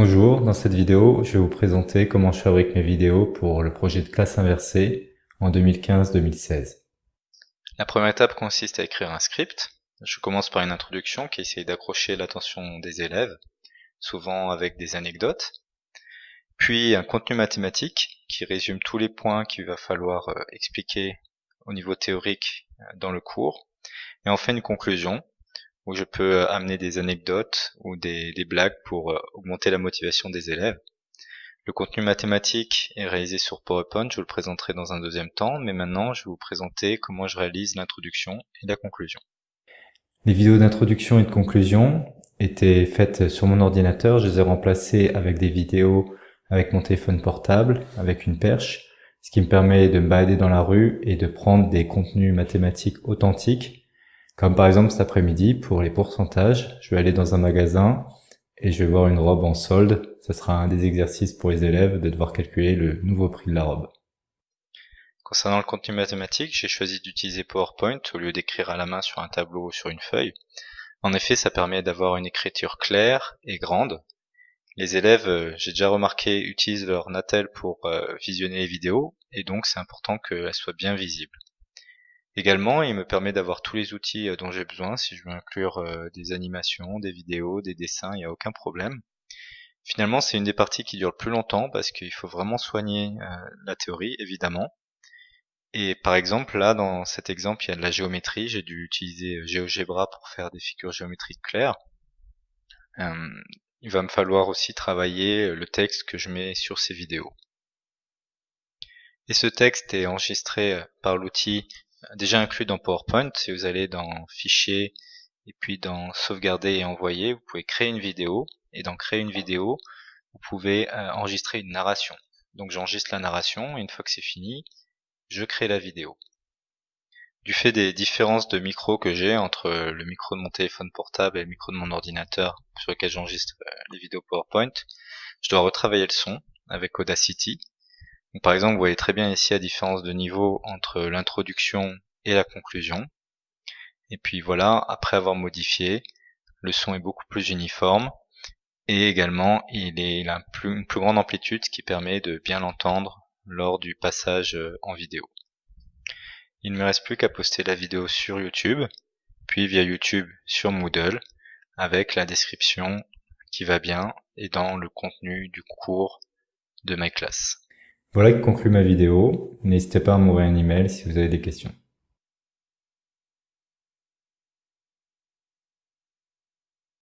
Bonjour, dans cette vidéo, je vais vous présenter comment je fabrique mes vidéos pour le projet de classe inversée en 2015-2016. La première étape consiste à écrire un script. Je commence par une introduction qui essaye d'accrocher l'attention des élèves, souvent avec des anecdotes. Puis un contenu mathématique qui résume tous les points qu'il va falloir euh, expliquer au niveau théorique euh, dans le cours. Et enfin une conclusion où je peux euh, amener des anecdotes ou des, blagues pour euh, augmenter la motivation des élèves. Le contenu mathématique est réalisé sur PowerPoint, je vous le présenterai dans un deuxième temps, mais maintenant je vais vous présenter comment je réalise l'introduction et la conclusion. Les vidéos d'introduction et de conclusion étaient faites sur mon ordinateur, je les ai remplacées avec des vidéos avec mon téléphone portable, avec une perche, ce qui me permet de me balader dans la rue et de prendre des contenus mathématiques authentiques comme par exemple cet après-midi, pour les pourcentages, je vais aller dans un magasin et je vais voir une robe en solde. Ce sera un des exercices pour les élèves de devoir calculer le nouveau prix de la robe. Concernant le contenu mathématique, j'ai choisi d'utiliser PowerPoint au lieu d'écrire à la main sur un tableau ou sur une feuille. En effet, ça permet d'avoir une écriture claire et grande. Les élèves, euh, j'ai déjà remarqué, utilisent leur Natel pour euh, visionner les vidéos, et donc c'est important qu'elles soient bien visibles. Également, il me permet d'avoir tous les outils euh, dont j'ai besoin. Si je veux inclure euh, des animations, des vidéos, des dessins, il n'y a aucun problème. Finalement, c'est une des parties qui dure le plus longtemps parce qu'il faut vraiment soigner euh, la théorie, évidemment. Et par exemple, là, dans cet exemple, il y a de la géométrie. J'ai dû utiliser GeoGebra pour faire des figures géométriques claires. il va me falloir aussi travailler le texte que je mets sur ces vidéos. Et ce texte est enregistré par l'outil déjà inclus dans PowerPoint. Si vous allez dans Fichier et puis dans Sauvegarder et Envoyer, vous pouvez créer une vidéo. Et dans Créer une vidéo, vous pouvez euh, enregistrer une narration. Donc j'enregistre la narration et une fois que c'est fini, je crée la vidéo. Du fait des différences de micro que j'ai entre le micro de mon téléphone portable et le micro de mon ordinateur sur lequel j'enregistre euh, les vidéos PowerPoint, je dois retravailler le son avec Audacity par exemple, vous voyez très bien ici la différence de niveau entre l'introduction et la conclusion. Et puis voilà, après avoir modifié, le son est beaucoup plus uniforme et également il, est, a une plus grande amplitude ce qui permet de bien l'entendre lors du passage euh, en vidéo. Il ne me reste plus qu'à poster la vidéo sur YouTube, puis via YouTube sur Moodle, avec la description qui va bien et dans le contenu du cours de ma classe. Voilà qui conclut ma vidéo. N'hésitez pas à m'envoyer un email si vous avez des questions.